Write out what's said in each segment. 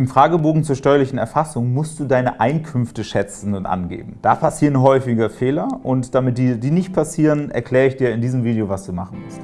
Im Fragebogen zur steuerlichen Erfassung musst du deine Einkünfte schätzen und angeben. Da passieren häufige Fehler und damit die, die nicht passieren, erkläre ich dir in diesem Video, was du machen musst.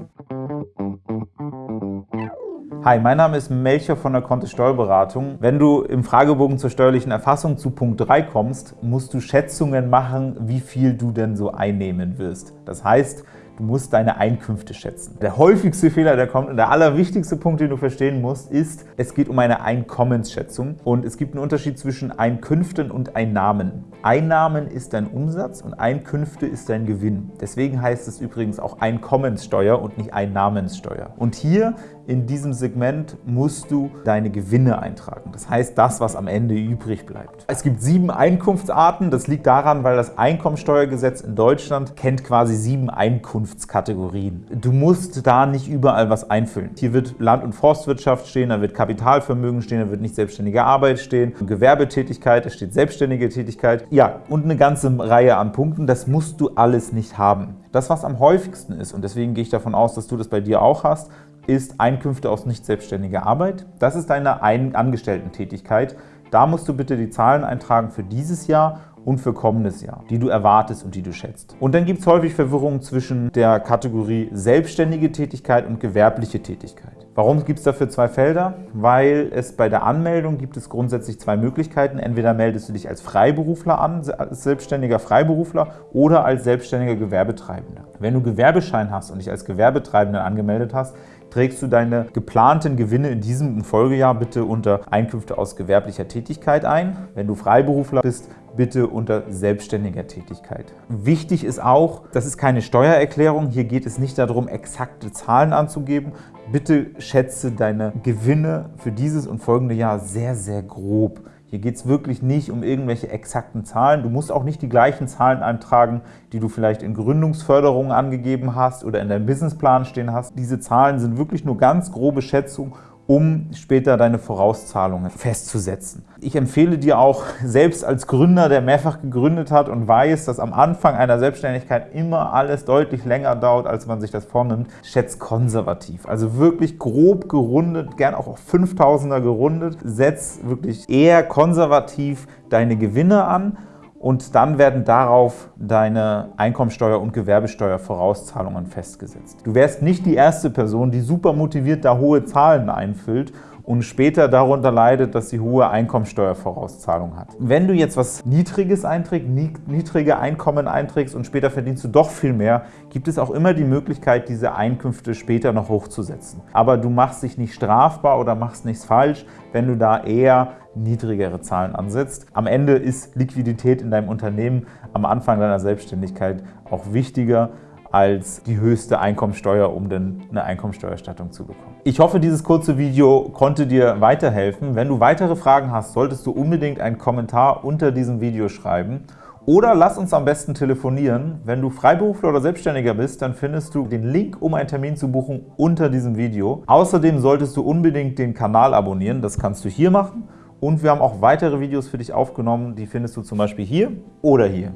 Hi, mein Name ist Melcher von der Kontist Steuerberatung. Wenn du im Fragebogen zur steuerlichen Erfassung zu Punkt 3 kommst, musst du Schätzungen machen, wie viel du denn so einnehmen wirst. Das heißt, Du musst deine Einkünfte schätzen. Der häufigste Fehler, der kommt und der allerwichtigste Punkt, den du verstehen musst, ist, es geht um eine Einkommensschätzung und es gibt einen Unterschied zwischen Einkünften und Einnahmen. Einnahmen ist dein Umsatz und Einkünfte ist dein Gewinn. Deswegen heißt es übrigens auch Einkommenssteuer und nicht Einnahmenssteuer. Und hier in diesem Segment musst du deine Gewinne eintragen. Das heißt, das, was am Ende übrig bleibt. Es gibt sieben Einkunftsarten. Das liegt daran, weil das Einkommensteuergesetz in Deutschland kennt quasi sieben Einkunftskategorien. Du musst da nicht überall was einfüllen. Hier wird Land- und Forstwirtschaft stehen, da wird Kapitalvermögen stehen, da wird nicht selbstständige Arbeit stehen, Gewerbetätigkeit, da steht selbstständige Tätigkeit. Ja, und eine ganze Reihe an Punkten. Das musst du alles nicht haben. Das, was am häufigsten ist, und deswegen gehe ich davon aus, dass du das bei dir auch hast, ist Einkünfte aus nicht selbstständiger Arbeit. Das ist deine Angestellten-Tätigkeit. Da musst du bitte die Zahlen eintragen für dieses Jahr und für kommendes Jahr, die du erwartest und die du schätzt. Und dann gibt es häufig Verwirrung zwischen der Kategorie selbstständige Tätigkeit und gewerbliche Tätigkeit. Warum gibt es dafür zwei Felder? Weil es bei der Anmeldung gibt es grundsätzlich zwei Möglichkeiten. Entweder meldest du dich als Freiberufler an, als selbstständiger Freiberufler oder als selbstständiger Gewerbetreibender. Wenn du Gewerbeschein hast und dich als Gewerbetreibender angemeldet hast, trägst du deine geplanten Gewinne in diesem Folgejahr bitte unter Einkünfte aus gewerblicher Tätigkeit ein. Wenn du Freiberufler bist, bitte unter selbstständiger Tätigkeit. Wichtig ist auch, das ist keine Steuererklärung. Hier geht es nicht darum, exakte Zahlen anzugeben. Bitte schätze deine Gewinne für dieses und folgende Jahr sehr, sehr grob. Hier geht es wirklich nicht um irgendwelche exakten Zahlen. Du musst auch nicht die gleichen Zahlen eintragen, die du vielleicht in Gründungsförderungen angegeben hast oder in deinem Businessplan stehen hast. Diese Zahlen sind wirklich nur ganz grobe Schätzungen um später deine Vorauszahlungen festzusetzen. Ich empfehle dir auch, selbst als Gründer, der mehrfach gegründet hat und weiß, dass am Anfang einer Selbstständigkeit immer alles deutlich länger dauert, als man sich das vornimmt, schätz konservativ. Also wirklich grob gerundet, gern auch auf 5000er gerundet. Setz wirklich eher konservativ deine Gewinne an und dann werden darauf deine Einkommensteuer- und Gewerbesteuervorauszahlungen festgesetzt. Du wärst nicht die erste Person, die super motiviert da hohe Zahlen einfüllt und später darunter leidet, dass sie hohe Einkommensteuervorauszahlung hat. Wenn du jetzt was Niedriges einträgst, niedrige Einkommen einträgst und später verdienst du doch viel mehr, gibt es auch immer die Möglichkeit, diese Einkünfte später noch hochzusetzen. Aber du machst dich nicht strafbar oder machst nichts falsch, wenn du da eher niedrigere Zahlen ansetzt. Am Ende ist Liquidität in deinem Unternehmen am Anfang deiner Selbstständigkeit auch wichtiger als die höchste Einkommensteuer, um dann eine Einkommensteuerstattung zu bekommen. Ich hoffe, dieses kurze Video konnte dir weiterhelfen. Wenn du weitere Fragen hast, solltest du unbedingt einen Kommentar unter diesem Video schreiben oder lass uns am besten telefonieren. Wenn du Freiberufler oder Selbstständiger bist, dann findest du den Link, um einen Termin zu buchen, unter diesem Video. Außerdem solltest du unbedingt den Kanal abonnieren. Das kannst du hier machen. Und wir haben auch weitere Videos für dich aufgenommen. Die findest du zum Beispiel hier oder hier.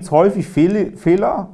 Es häufig Fehler,